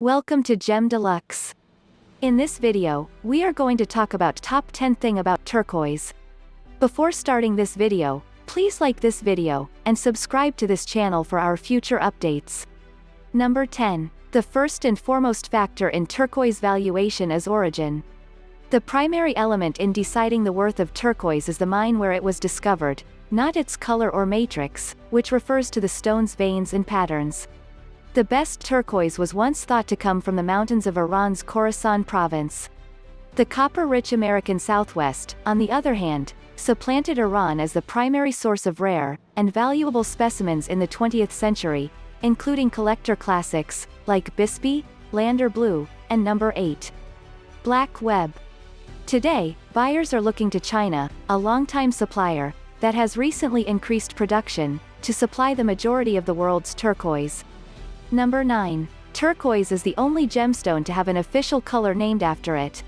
Welcome to Gem Deluxe. In this video, we are going to talk about top 10 thing about turquoise. Before starting this video, please like this video, and subscribe to this channel for our future updates. Number 10. The first and foremost factor in turquoise valuation is origin. The primary element in deciding the worth of turquoise is the mine where it was discovered, not its color or matrix, which refers to the stone's veins and patterns. The best turquoise was once thought to come from the mountains of Iran's Khorasan province. The copper-rich American Southwest, on the other hand, supplanted Iran as the primary source of rare and valuable specimens in the 20th century, including collector classics like Bisbee, Lander Blue, and Number 8. Black Web. Today, buyers are looking to China, a longtime supplier, that has recently increased production, to supply the majority of the world's turquoise. Number 9. Turquoise is the only gemstone to have an official color named after it.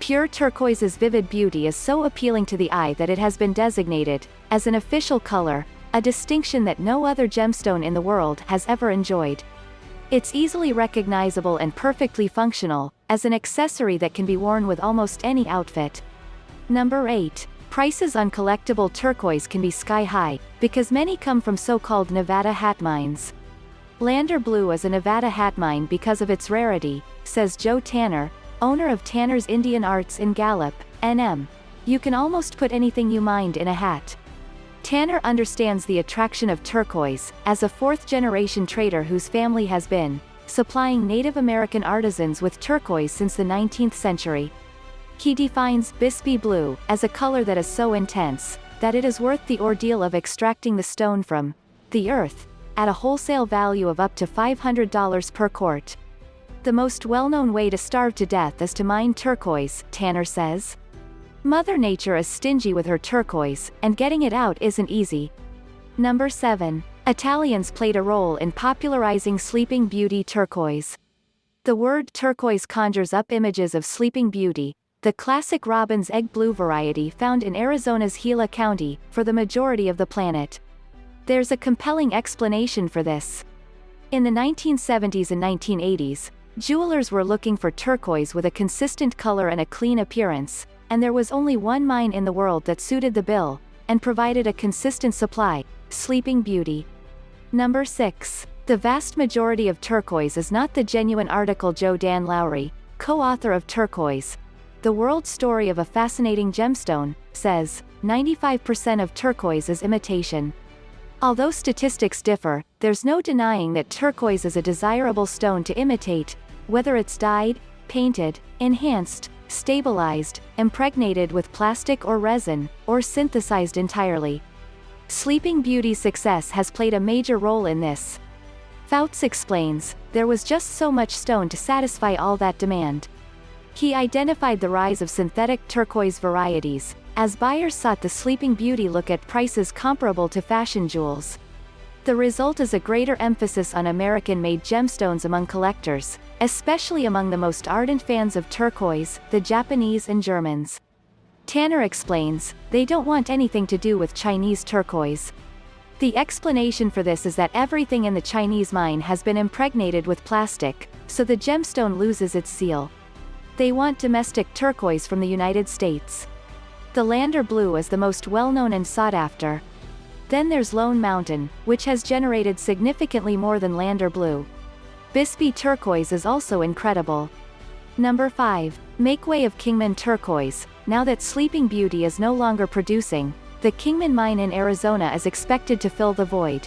Pure turquoise's vivid beauty is so appealing to the eye that it has been designated, as an official color, a distinction that no other gemstone in the world has ever enjoyed. It's easily recognizable and perfectly functional, as an accessory that can be worn with almost any outfit. Number 8. Prices on collectible turquoise can be sky-high, because many come from so-called Nevada hat mines. Lander Blue is a Nevada hat mine because of its rarity, says Joe Tanner, owner of Tanner's Indian Arts in Gallup, NM. You can almost put anything you mind in a hat. Tanner understands the attraction of turquoise, as a fourth-generation trader whose family has been, supplying Native American artisans with turquoise since the 19th century. He defines Bisbee blue as a color that is so intense that it is worth the ordeal of extracting the stone from the earth at a wholesale value of up to $500 per quart. The most well-known way to starve to death is to mine turquoise, Tanner says. Mother Nature is stingy with her turquoise, and getting it out isn't easy. Number 7. Italians played a role in popularizing Sleeping Beauty turquoise. The word turquoise conjures up images of Sleeping Beauty, the classic robin's egg blue variety found in Arizona's Gila County, for the majority of the planet. There's a compelling explanation for this. In the 1970s and 1980s, jewelers were looking for turquoise with a consistent color and a clean appearance, and there was only one mine in the world that suited the bill, and provided a consistent supply, Sleeping Beauty. Number 6. The vast majority of turquoise is not the genuine article Joe Dan Lowry, co-author of Turquoise, the World Story of a Fascinating Gemstone, says, 95% of turquoise is imitation. Although statistics differ, there's no denying that turquoise is a desirable stone to imitate, whether it's dyed, painted, enhanced, stabilized, impregnated with plastic or resin, or synthesized entirely. Sleeping Beauty's success has played a major role in this. Fouts explains, there was just so much stone to satisfy all that demand. He identified the rise of synthetic turquoise varieties, as buyers sought the Sleeping Beauty look at prices comparable to fashion jewels. The result is a greater emphasis on American-made gemstones among collectors, especially among the most ardent fans of turquoise, the Japanese and Germans. Tanner explains, they don't want anything to do with Chinese turquoise. The explanation for this is that everything in the Chinese mine has been impregnated with plastic, so the gemstone loses its seal. They want domestic turquoise from the United States. The Lander Blue is the most well-known and sought after. Then there's Lone Mountain, which has generated significantly more than Lander Blue. Bisbee Turquoise is also incredible. Number 5. Make way of Kingman Turquoise. Now that Sleeping Beauty is no longer producing, the Kingman mine in Arizona is expected to fill the void.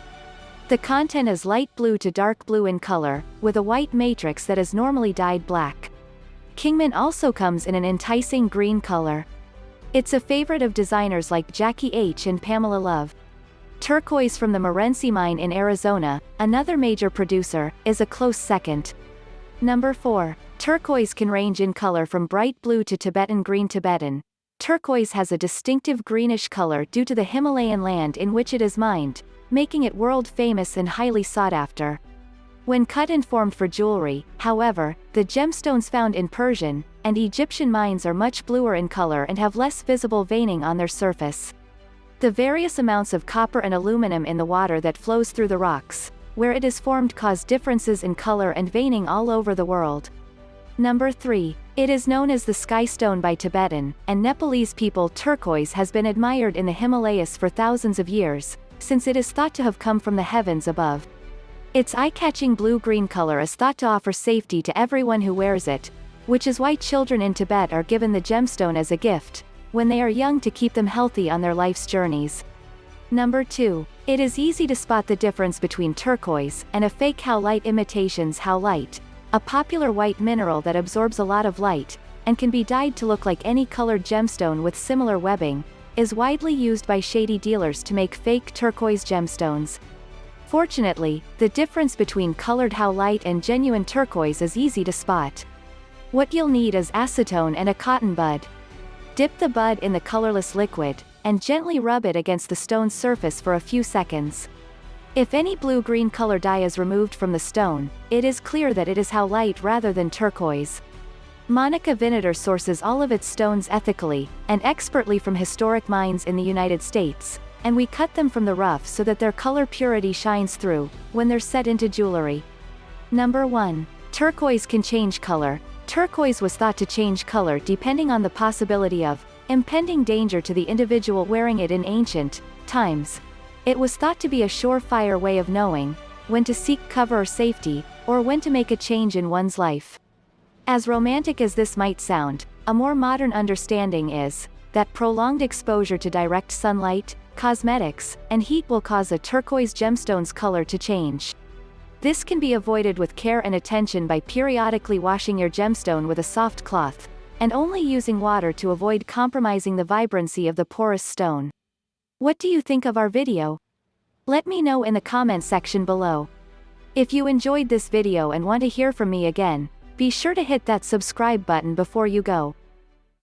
The content is light blue to dark blue in color, with a white matrix that is normally dyed black. Kingman also comes in an enticing green color. It's a favorite of designers like Jacquie Aiche. and Pamela Love. Turquoise from the Morenci mine in Arizona, another major producer, is a close second. Number 4. Turquoise can range in color from bright blue to Tibetan green Tibetan. Turquoise has a distinctive greenish color due to the Himalayan land in which it is mined, making it world famous and highly sought after. When cut and formed for jewelry, however, the gemstones found in Persian and Egyptian mines are much bluer in color and have less visible veining on their surface. The various amounts of copper and aluminum in the water that flows through the rocks, where it is formed cause differences in color and veining all over the world. Number 3. It is known as the sky stone by Tibetan and Nepalese people turquoise has been admired in the Himalayas for thousands of years, since it is thought to have come from the heavens above. Its eye-catching blue-green color is thought to offer safety to everyone who wears it, which is why children in Tibet are given the gemstone as a gift, when they are young to keep them healthy on their life's journeys. Number 2. It is easy to spot the difference between turquoise and a fake howlite imitations howlite, a popular white mineral that absorbs a lot of light, and can be dyed to look like any colored gemstone with similar webbing, is widely used by shady dealers to make fake turquoise gemstones. Fortunately, the difference between colored howlite and genuine turquoise is easy to spot. What you'll need is acetone and a cotton bud. Dip the bud in the colorless liquid, and gently rub it against the stone's surface for a few seconds. If any blue-green color dye is removed from the stone, it is clear that it is howlite rather than turquoise. Monica Vinader sources all of its stones ethically, and expertly from historic mines in the United States, and we cut them from the rough so that their color purity shines through, when they're set into jewelry. Number 1. Turquoise can change color. Turquoise was thought to change color depending on the possibility of impending danger to the individual wearing it in ancient times. It was thought to be a surefire way of knowing when to seek cover or safety, or when to make a change in one's life. As romantic as this might sound, a more modern understanding is that prolonged exposure to direct sunlight, cosmetics, and heat will cause a turquoise gemstone's color to change. This can be avoided with care and attention by periodically washing your gemstone with a soft cloth, and only using water to avoid compromising the vibrancy of the porous stone. What do you think of our video? Let me know in the comment section below. If you enjoyed this video and want to hear from me again, be sure to hit that subscribe button before you go.